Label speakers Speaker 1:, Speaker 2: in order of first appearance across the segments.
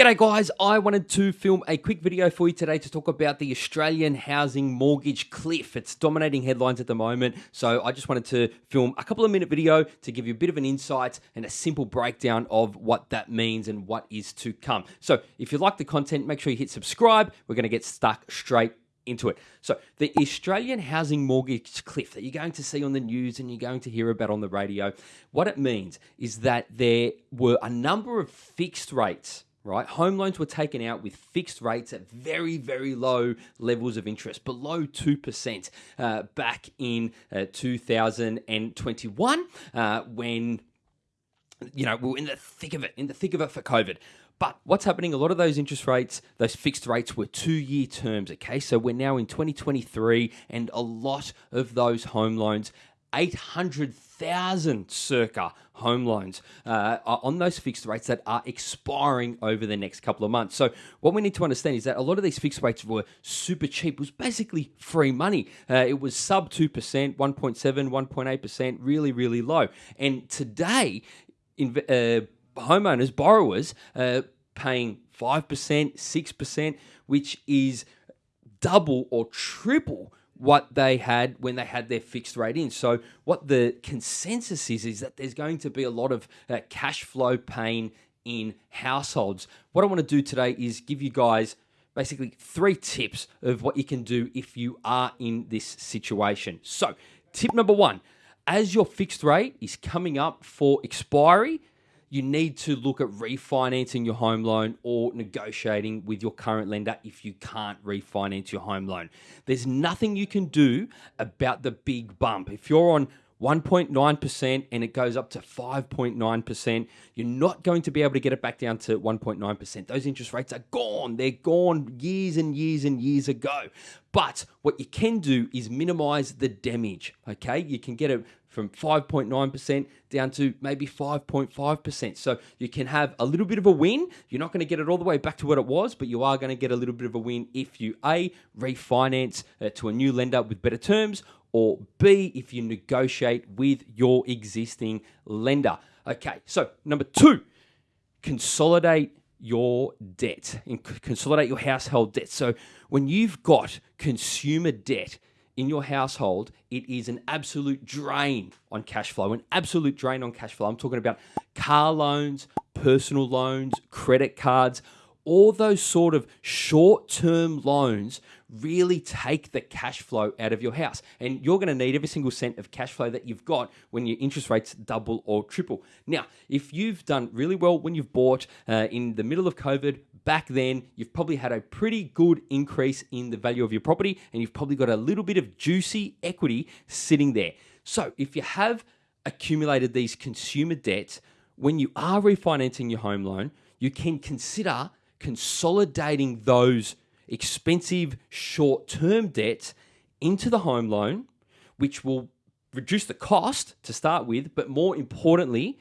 Speaker 1: G'day guys, I wanted to film a quick video for you today to talk about the Australian housing mortgage cliff. It's dominating headlines at the moment, so I just wanted to film a couple of minute video to give you a bit of an insight and a simple breakdown of what that means and what is to come. So if you like the content, make sure you hit subscribe. We're going to get stuck straight into it. So, the Australian housing mortgage cliff that you're going to see on the news and you're going to hear about on the radio, what it means is that there were a number of fixed rates right? Home loans were taken out with fixed rates at very, very low levels of interest, below 2% uh, back in uh, 2021 uh, when, you know, we were in the thick of it, in the thick of it for COVID. But what's happening? A lot of those interest rates, those fixed rates were two year terms, okay? So we're now in 2023, and a lot of those home loans 800,000 circa home loans uh, on those fixed rates that are expiring over the next couple of months. So, what we need to understand is that a lot of these fixed rates were super cheap, was basically free money. Uh, it was sub 2%, 1.7, 1.8%, really, really low. And today, in, uh, homeowners, borrowers, uh, paying 5%, 6%, which is double or triple what they had when they had their fixed rate in. So what the consensus is is that there's going to be a lot of uh, cash flow pain in households. What I want to do today is give you guys basically three tips of what you can do if you are in this situation. So, tip number 1, as your fixed rate is coming up for expiry, you need to look at refinancing your home loan or negotiating with your current lender if you can't refinance your home loan. There's nothing you can do about the big bump. If you're on 1.9% and it goes up to 5.9%, you're not going to be able to get it back down to 1.9%. Those interest rates are gone. They're gone years and years and years ago. But what you can do is minimize the damage, okay? You can get it from 5.9% down to maybe 5.5%. So you can have a little bit of a win. You're not going to get it all the way back to what it was, but you are going to get a little bit of a win if you A, refinance uh, to a new lender with better terms, or B, if you negotiate with your existing lender. Okay, so number two, consolidate your debt and consolidate your household debt. So when you've got consumer debt in your household, it is an absolute drain on cash flow, an absolute drain on cash flow. I'm talking about car loans, personal loans, credit cards, all those sort of short term loans really take the cash flow out of your house. And you're going to need every single cent of cash flow that you've got when your interest rates double or triple. Now, if you've done really well when you've bought uh, in the middle of COVID, back then, you've probably had a pretty good increase in the value of your property and you've probably got a little bit of juicy equity sitting there. So, if you have accumulated these consumer debts, when you are refinancing your home loan, you can consider consolidating those expensive short term debts into the home loan, which will reduce the cost to start with, but more importantly,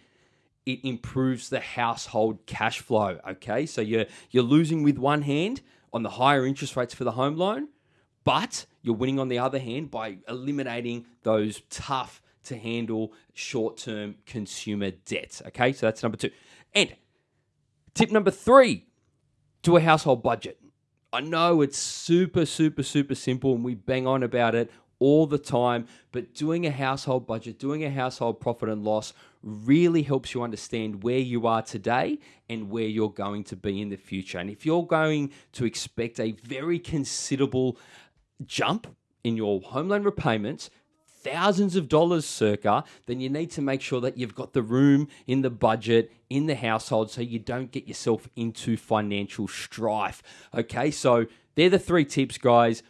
Speaker 1: it improves the household cash flow. Okay, so you're you're losing with one hand on the higher interest rates for the home loan, but you're winning on the other hand by eliminating those tough to handle short term consumer debts. Okay, so that's number two. And tip number three do a household budget. I know it's super, super, super simple and we bang on about it all the time, but doing a household budget, doing a household profit and loss really helps you understand where you are today and where you're going to be in the future. And if you're going to expect a very considerable jump in your home loan repayments, thousands of dollars circa, then you need to make sure that you've got the room in the budget in the household so you don't get yourself into financial strife. Okay, so they're the three tips, guys.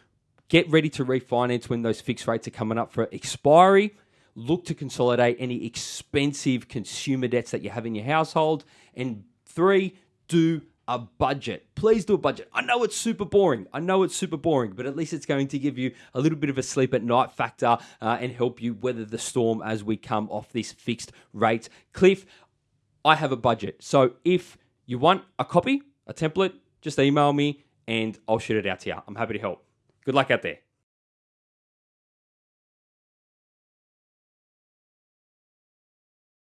Speaker 1: Get ready to refinance when those fixed rates are coming up for expiry. Look to consolidate any expensive consumer debts that you have in your household. And three, do a budget. Please do a budget. I know it's super boring. I know it's super boring, but at least it's going to give you a little bit of a sleep at night factor uh, and help you weather the storm as we come off this fixed rate cliff. I have a budget. So if you want a copy, a template, just email me and I'll shoot it out to you. I'm happy to help. Good luck out there.